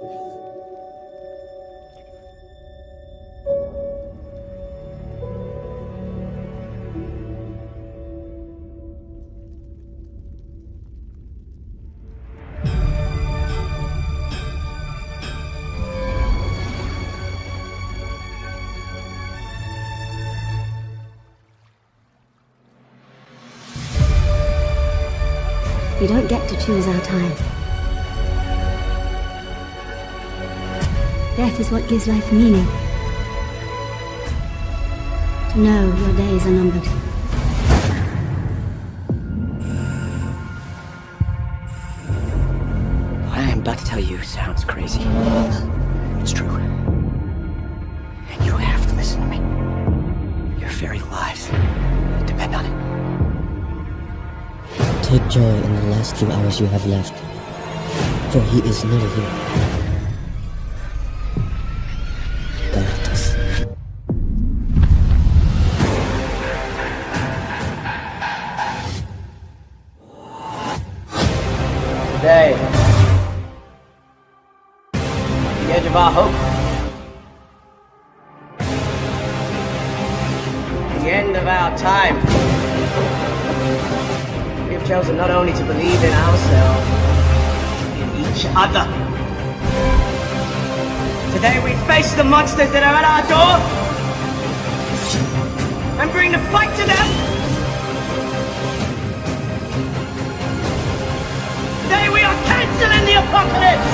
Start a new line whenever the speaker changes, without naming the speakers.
We don't get to choose our time. Death is what gives life meaning. To know your days are numbered.
What I am about to tell you sounds crazy. It's true. And you have to listen to me. Your very lives depend on it.
Take joy in the last few hours you have left, for he is near you.
The edge of our hope. The end of our time. We have chosen not only to believe in ourselves, in each other. Today we face the monsters that are at our door and bring the fight to them Lock it.